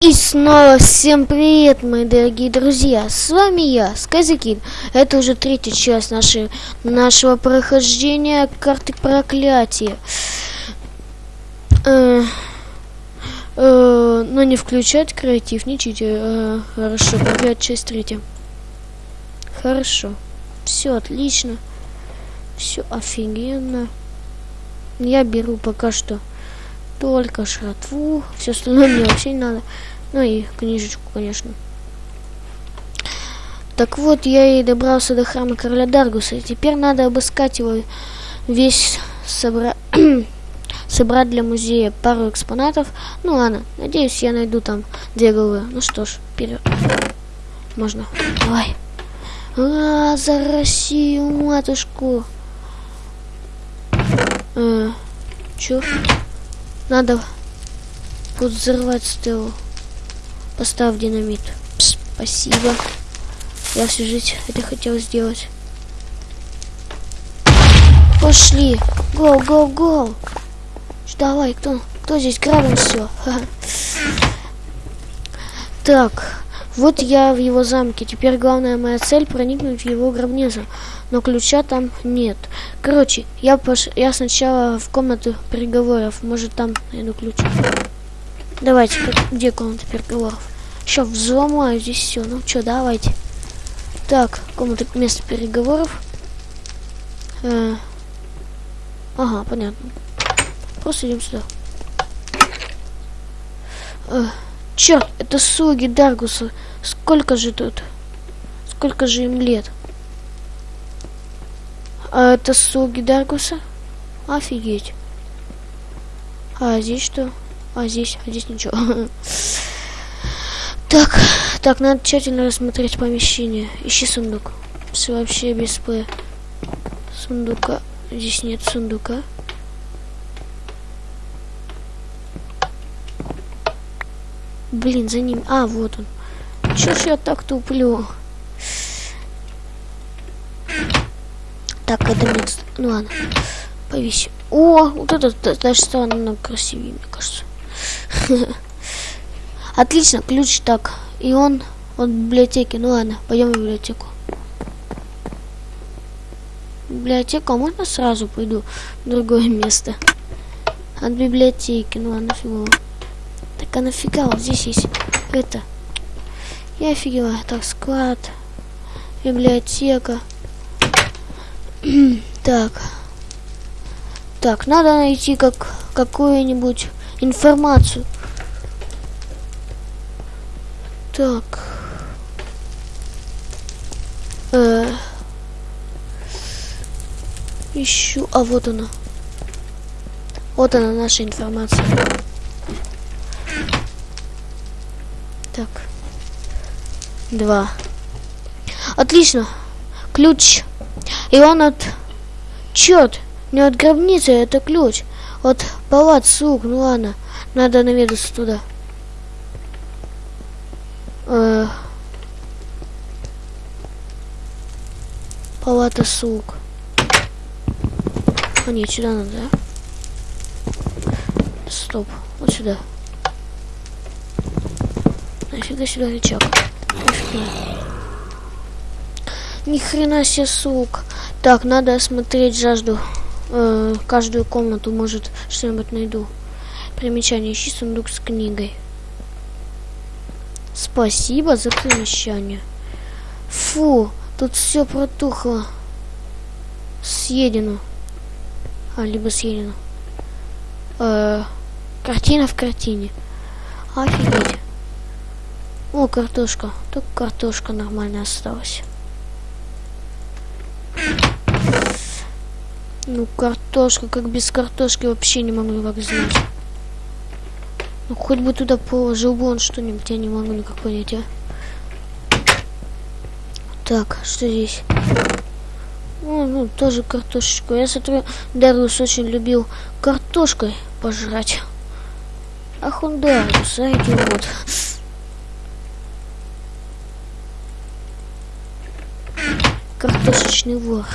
И снова всем привет, мои дорогие друзья! С вами я, Сказикин. Это уже третья часть нашей, нашего прохождения карты проклятия. Э, э, но не включать креатив, не чите. Э, хорошо, проклятие часть третья. Хорошо. Все отлично. Все офигенно. Я беру пока что только шратву. Все остальное мне вообще не надо. Ну и книжечку, конечно. Так вот, я и добрался до храма короля Даргуса. И теперь надо обыскать его весь собрать собрать для музея пару экспонатов. Ну ладно, надеюсь, я найду там две головы. Ну что ж, вперед. Можно. Давай. А, за Россию, матушку. Э, чё? Надо взорвать стелу. Поставь динамит. Пс, спасибо. Я всю жизнь это хотел сделать. Пошли. Го, го, го. Давай, кто, кто здесь грабим все? Так, вот я в его замке. Теперь главная моя цель проникнуть в его гробницу. Но ключа там нет. Короче, я, пош... я сначала в комнату переговоров. Может там найду ключ. Давайте, где комната переговоров? Еще взломаю здесь все. Ну что, давайте. Так, комната место переговоров. Э... Ага, понятно. Просто идем сюда. Э... Черт, это слуги Даргуса. Сколько же тут? Сколько же им лет? А это слуги Даргуса? Офигеть. А здесь что? А здесь, а здесь ничего. Так, так, надо тщательно рассмотреть помещение. Ищи сундук. Все вообще без П. Сундука. Здесь нет сундука. Блин, за ним. А, вот он. Чё ж я так туплю? Так, это мне... Ну ладно. Повесим. О, вот это даже стало намного красивее, мне кажется. Отлично, ключ так. И он от библиотеки. Ну ладно, пойдем в библиотеку. Библиотека, а можно сразу пойду в другое место? От библиотеки, ну ладно, фигово. Так а нафига вот здесь есть это? Я офигела. Так, склад, библиотека. так. Так, надо найти как какую-нибудь информацию. Так. Э ищу. А вот она. Вот она наша информация. Так. Два. Отлично. Ключ. И он от... Черт, не от гробницы, это ключ. От палат слуг. Ну ладно, надо наведаться туда. Э Палата слуг. А нет, сюда надо, да? Стоп, вот сюда. Нафига сюда рычаг? Ни хрена себе, сук. Так, надо осмотреть жажду. Э, каждую комнату, может, что-нибудь найду. Примечание. Ищи сундук с книгой. Спасибо за примечание. Фу, тут все протухло. Съедено. А, либо съедено. Э, картина в картине. Офигеть. О, картошка. Только картошка нормально осталась. Ну, картошка, как без картошки вообще не могу как знать. Ну, хоть бы туда положил бы он что-нибудь, я не могу никак понять, а. Так, что здесь? Ну, ну, тоже картошечку. Я смотрю, Дарус очень любил картошкой пожрать. Ах он Дарус, а идиот. Картошечный вор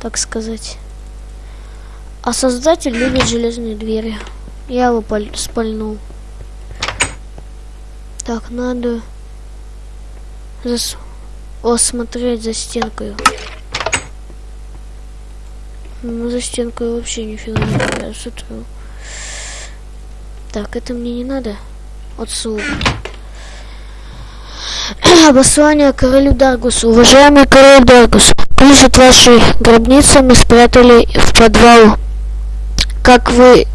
так сказать. А создатель любит железные двери. Я его спальнул. Так, надо зас... осмотреть за стенкой. Ну, за стенкой вообще нифига не нравится. Так, это мне не надо. Отсюда. Обослание королю Даргусу. Уважаемый король Даргус, ключ от вашей гробницы мы спрятали в подвал, как вы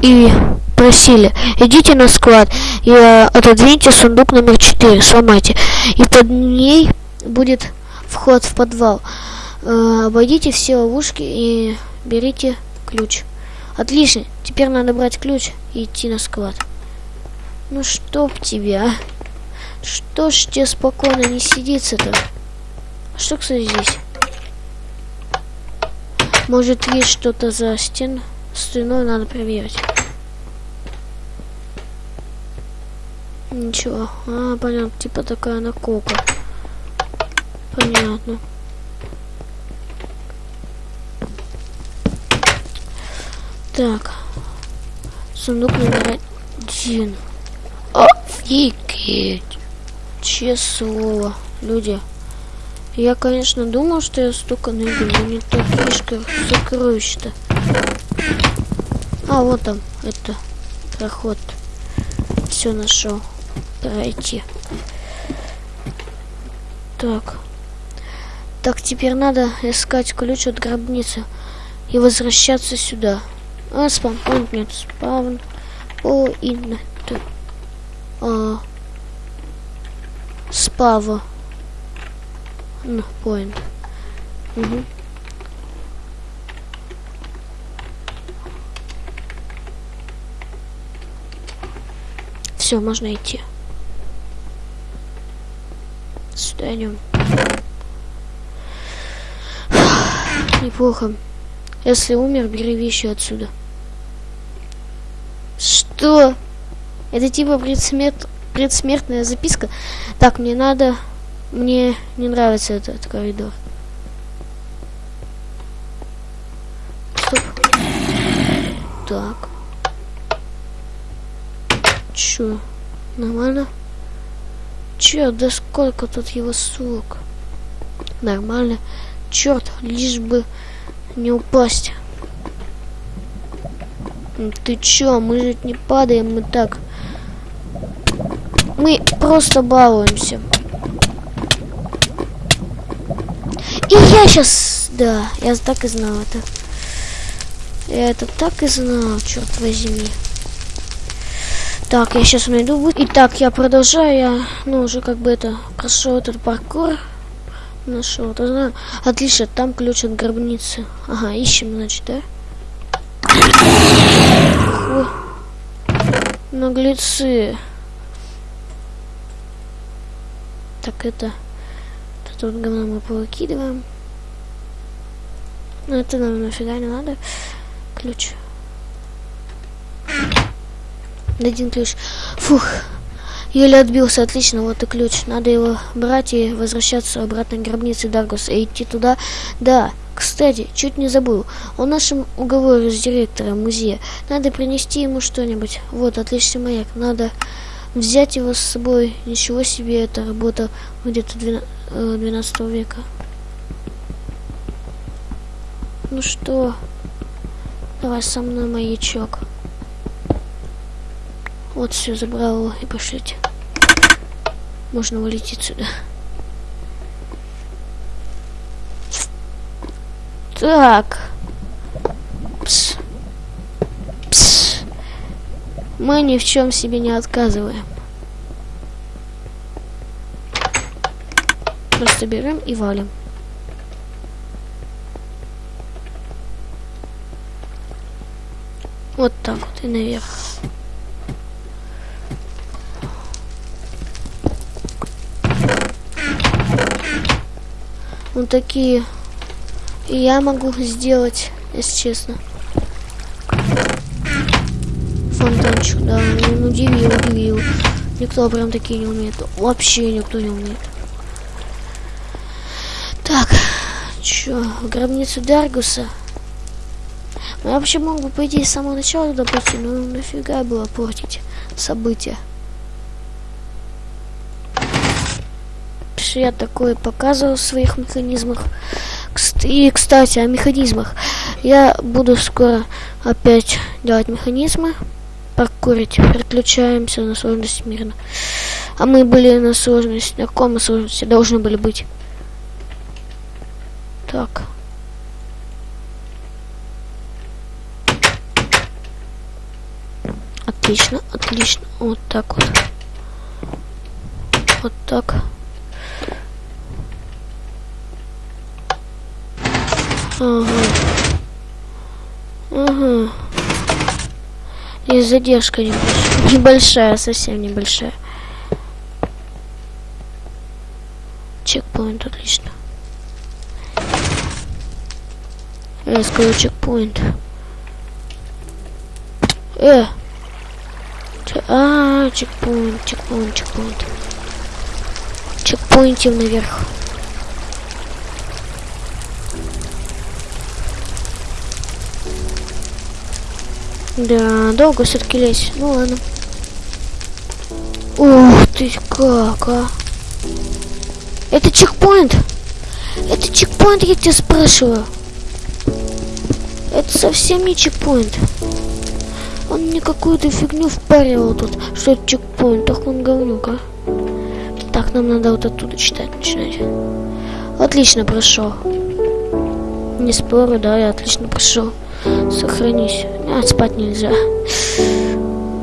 и просили. Идите на склад и э, отодвиньте сундук номер 4, сломайте. И под ней будет вход в подвал. Э, обойдите все ловушки и берите ключ. Отлично. Теперь надо брать ключ и идти на склад. Ну чтоб тебя, Что ж тебе спокойно не сидится-то? Что, кстати, здесь? Может, есть что-то за стен? Стеной надо проверить. Ничего. А, понятно. Типа такая наколка. Понятно. Так. Сундук номер один. Офигеть. Честное слово. Люди. Я, конечно, думал, что я столько найду, но не так фишка сокровищ-то. А, вот там. Это проход. Все нашел. Пройти. Так. Так, теперь надо искать ключ от гробницы и возвращаться сюда. А, спаунпоинт нет, спаун. О, инна. А, спава. Ну, поинт. Угу. Все, можно идти. Сюда идем. Неплохо. Если умер, бери вещи отсюда. Что? Это типа предсмерт... предсмертная записка? Так, мне надо... Мне не нравится этот коридор. Стоп. Так. Чё? Нормально? Чё, да сколько тут его сумок? Нормально. Черт, лишь бы не упасть. Ты чё, мы же не падаем, мы так. Мы просто балуемся. И я сейчас... Да, я так и знал это. Я это так и знал, черт возьми. Так, я сейчас найду. Итак, я продолжаю. Я, ну, уже как бы это прошел этот паркур. Нашел, знаю. Отлично, там ключ от гробницы. Ага, ищем, значит, да? Фу. Наглецы. Так, это... Это вот говно мы повыкидываем. Ну, это нам нафига не надо. Ключ. Один ключ. Фух. Еле отбился, отлично, вот и ключ. Надо его брать и возвращаться обратно к гробнице Даргуса и идти туда. Да, кстати, чуть не забыл. О нашем уговоре с директором музея. Надо принести ему что-нибудь. Вот, отличный маяк. Надо взять его с собой. Ничего себе, это работа где-то 12 э, века. Ну что, давай со мной маячок. Вот все, забрал его и пошлите. Можно вылететь сюда. Так. Пс. Пс. Мы ни в чем себе не отказываем. Просто берем и валим. Вот так вот и наверх. Вот такие я могу сделать, если честно. Фонтанчик, да, он удивил, удивил. Никто прям такие не умеет. Вообще никто не умеет. Так, чё, гробницу Даргуса. Ну, я вообще мог бы, по идее, с самого начала туда пойти, но нафига было портить события. я такое показывал в своих механизмах. И, кстати, о механизмах. Я буду скоро опять делать механизмы. Паркурить. Переключаемся на сложность мирно. А мы были на сложности. На каком сложности должны были быть? Так. Отлично, отлично. Вот так вот. Вот так. Ага. И задержка небольшая. Небольшая, совсем небольшая. Чекпоинт, отлично. Я скажу чекпоинт. Э! А, чекпоинт, чекпоинт, чекпоинт. Чекпоинтим наверх. Да, долго все-таки лезть. Ну ладно. Ух ты как, а. Это чекпоинт. Это чекпоинт, я тебя спрашиваю. Это совсем не чекпоинт. Он мне какую-то фигню впаривал тут, что это чекпоинт. Ах, он говнюк, а. Так, нам надо вот оттуда читать начинать. Отлично прошел. Не спорю, да, я отлично прошел. Сохранись. А, спать нельзя.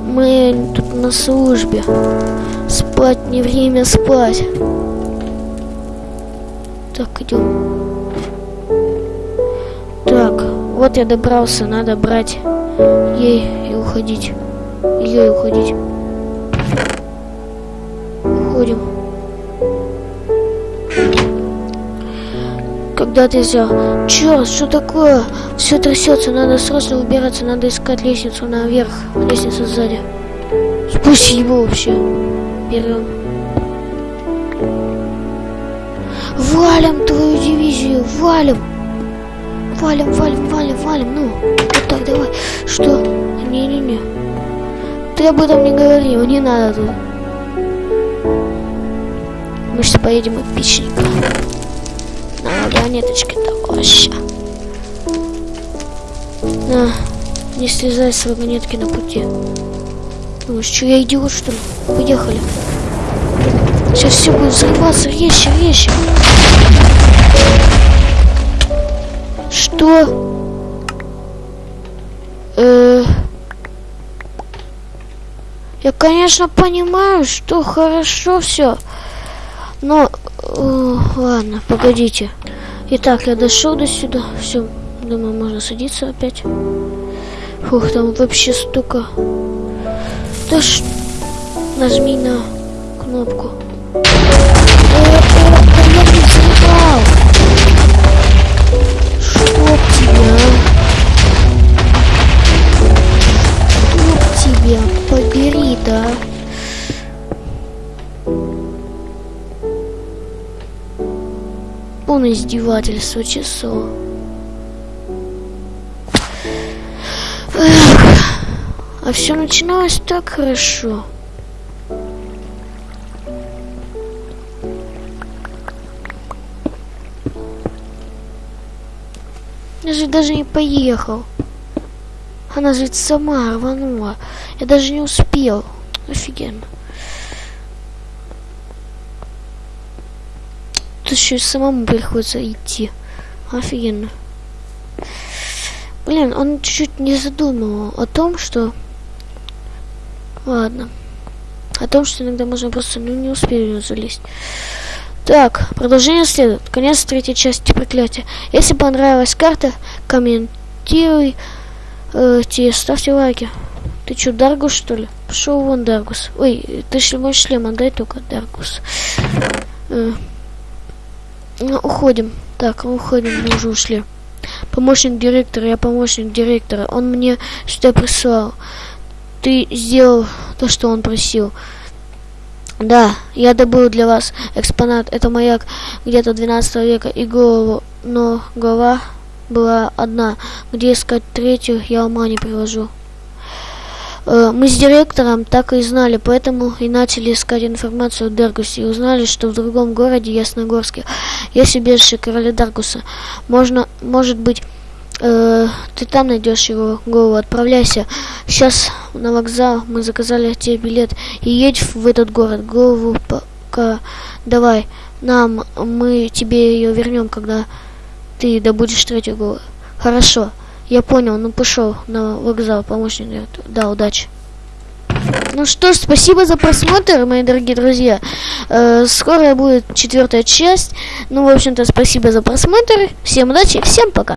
Мы тут на службе. Спать не время спать. Так, идем. Так, вот я добрался, надо брать ей и уходить. Ее и уходить. Уходим. Когда ты взял? Черт, что такое? Все трясется, надо срочно убираться, надо искать лестницу наверх. Лестница сзади. Спасибо вообще. Берем. Валим твою дивизию, валим. Валим, валим, валим, валим. Ну, вот так, давай. Что? Не-не-не. Ты об этом не говори, не надо. Мы сейчас поедем от пичника. На вагонеточке такой ща. На, не слезай с вагонетки на пути. Думаешь, что я идиот, что ли? Поехали. Сейчас все будет взрываться. Резче, резче. Что? Э я, конечно, понимаю, что хорошо все. Но, о, ладно, погодите. Итак, я дошел до сюда. Все, думаю, можно садиться опять. Фух, там вообще столько. Да ш... Нажми на кнопку. Я не взрывал. Чтоб тебя. Чтоб тебя. Побери, да. Полное издевательство часов. Эх, а все начиналось так хорошо. Я же даже не поехал. Она же сама рванула. Я даже не успел. Офигенно. Тут еще самому приходится идти. Офигенно. Блин, он чуть-чуть не задумывал о том, что... Ладно. О том, что иногда можно просто ну, не успеть залезть. Так, продолжение следует. Конец третьей части проклятия. Если понравилась карта, комментируй, э, те, ставьте лайки. Ты что, Даргус, что ли? Пошел вон, Даргус. Ой, ты мой шлем отдай только, Даргус. Э, ну, уходим. Так, уходим, мы уже ушли. Помощник директора, я помощник директора. Он мне что прислал. Ты сделал то, что он просил. Да, я добыл для вас экспонат. Это маяк где-то 12 века и голову, но голова была одна. Где искать третью, я ума не привожу. Э, мы с директором так и знали, поэтому и начали искать информацию о Дергусе и узнали, что в другом городе, Ясногорске, есть убежище короля Даргуса. Можно, может быть, э, ты там найдешь его голову, отправляйся. Сейчас на вокзал мы заказали тебе билет и едь в этот город. Голову пока давай нам, мы тебе ее вернем, когда ты добудешь третью голову. Хорошо, я понял, ну пошел на вокзал, помощник. Да, удачи. Ну что ж, спасибо за просмотр, мои дорогие друзья. Э, скоро будет четвертая часть. Ну, в общем-то, спасибо за просмотр. Всем удачи, всем пока.